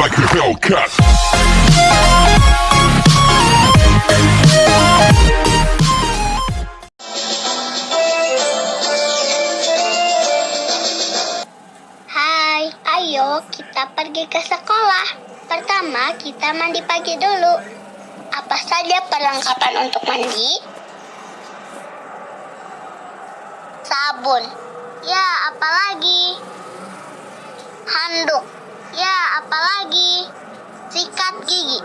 like a Hellcat. Hai, ayo kita pergi ke sekolah. Pertama, kita mandi pagi dulu. Apa saja perlengkapan untuk mandi? Sabun. Ya, apalagi? Handuk. Ya, apalagi? Sikat gigi.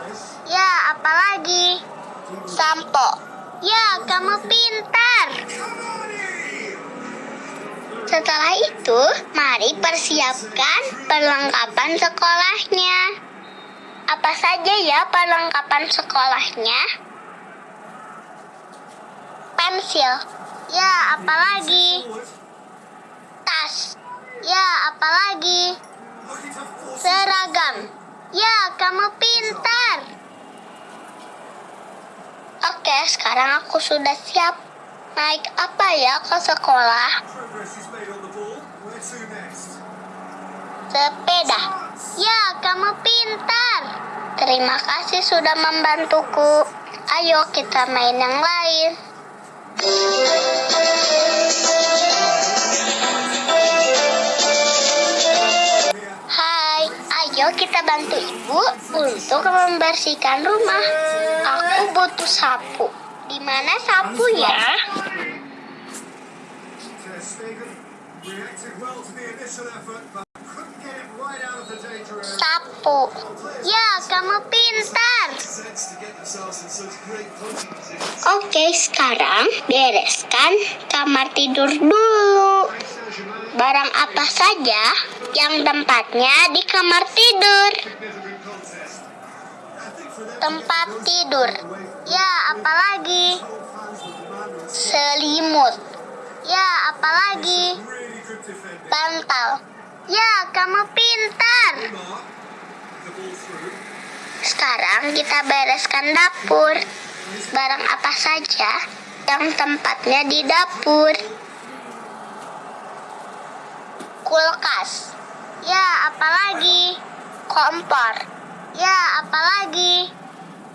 Ya, apalagi? Sampo. Ya, kamu pintar. Setelah itu, mari persiapkan perlengkapan sekolahnya. Apa saja ya perlengkapan sekolahnya? Pensil. Ya, apalagi? Tas. Ya, apalagi? Seragam. Ya, kamu pintar. Oke, sekarang aku sudah siap. Naik apa ya ke sekolah? Sepeda. Ya, kamu pintar. Terima kasih sudah membantuku. Ayo kita main yang lain. Ayo kita bantu ibu untuk membersihkan rumah. Aku butuh sapu. Di mana danger area. Sapu. Ya, kamu pintar. Oke, sekarang bereskan kamar tidur dulu. Barang apa saja yang tempatnya di kamar tidur. Tempat tidur. Ya, apalagi? Selimut. Ya, apalagi? Bantal. Ya, kamu pintar. Sekarang kita bereskan dapur. Barang apa saja yang tempatnya di dapur. Kulkas. Ya, apalagi? Kompor. Ya, apalagi?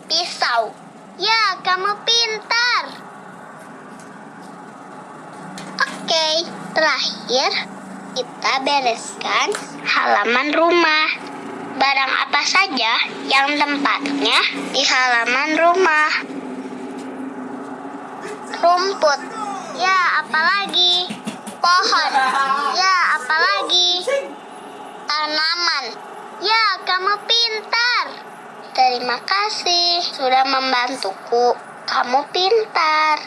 Pisau. Ya, kamu pintar. Oke, terakhir kita bereskan halaman rumah. Barang apa saja yang tempatnya di halaman rumah. Rumput. Ya, apalagi? Pohon. Ya, apalagi? Tanaman. Ya, kamu pintar. Terima kasih sudah membantuku. Kamu pintar.